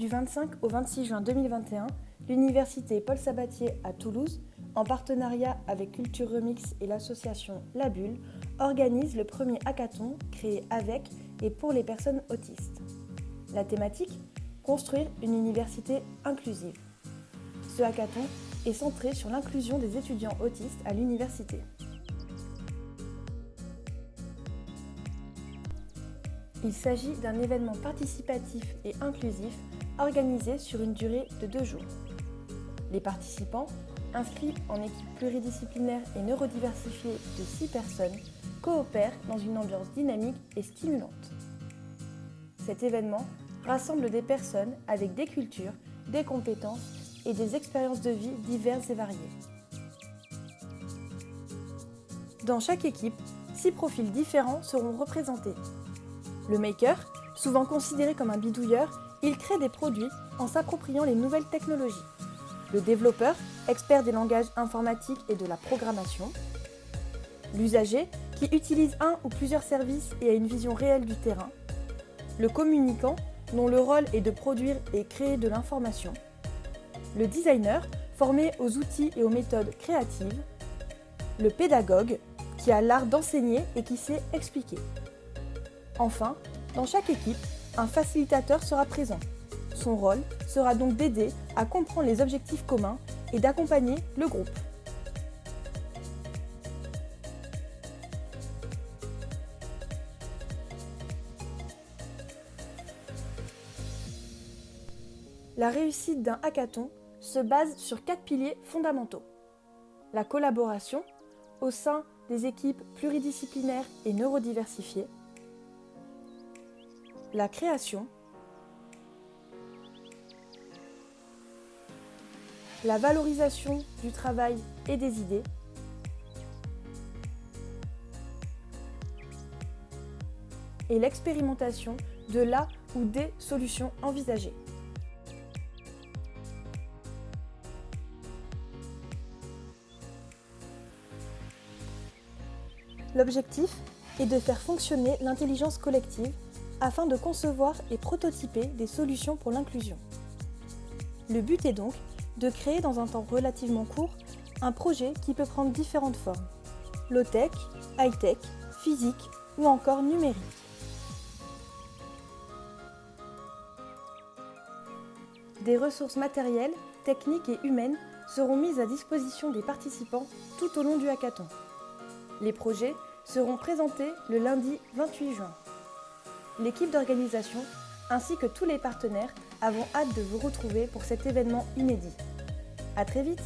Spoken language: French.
Du 25 au 26 juin 2021, l'Université Paul Sabatier à Toulouse, en partenariat avec Culture Remix et l'association La Bulle, organise le premier hackathon créé avec et pour les personnes autistes. La thématique Construire une université inclusive. Ce hackathon est centré sur l'inclusion des étudiants autistes à l'université. Il s'agit d'un événement participatif et inclusif organisé sur une durée de deux jours. Les participants, inscrits en équipe pluridisciplinaire et neurodiversifiée de six personnes, coopèrent dans une ambiance dynamique et stimulante. Cet événement rassemble des personnes avec des cultures, des compétences et des expériences de vie diverses et variées. Dans chaque équipe, six profils différents seront représentés. Le maker, souvent considéré comme un bidouilleur, il crée des produits en s'appropriant les nouvelles technologies. Le développeur, expert des langages informatiques et de la programmation. L'usager, qui utilise un ou plusieurs services et a une vision réelle du terrain. Le communicant, dont le rôle est de produire et créer de l'information. Le designer, formé aux outils et aux méthodes créatives. Le pédagogue, qui a l'art d'enseigner et qui sait expliquer. Enfin, dans chaque équipe, un facilitateur sera présent. Son rôle sera donc d'aider à comprendre les objectifs communs et d'accompagner le groupe. La réussite d'un hackathon se base sur quatre piliers fondamentaux. La collaboration au sein des équipes pluridisciplinaires et neurodiversifiées, la création, la valorisation du travail et des idées, et l'expérimentation de la ou des solutions envisagées. L'objectif est de faire fonctionner l'intelligence collective afin de concevoir et prototyper des solutions pour l'inclusion. Le but est donc de créer dans un temps relativement court un projet qui peut prendre différentes formes. Low-tech, high-tech, physique ou encore numérique. Des ressources matérielles, techniques et humaines seront mises à disposition des participants tout au long du hackathon. Les projets seront présentés le lundi 28 juin l'équipe d'organisation ainsi que tous les partenaires avons hâte de vous retrouver pour cet événement inédit. A très vite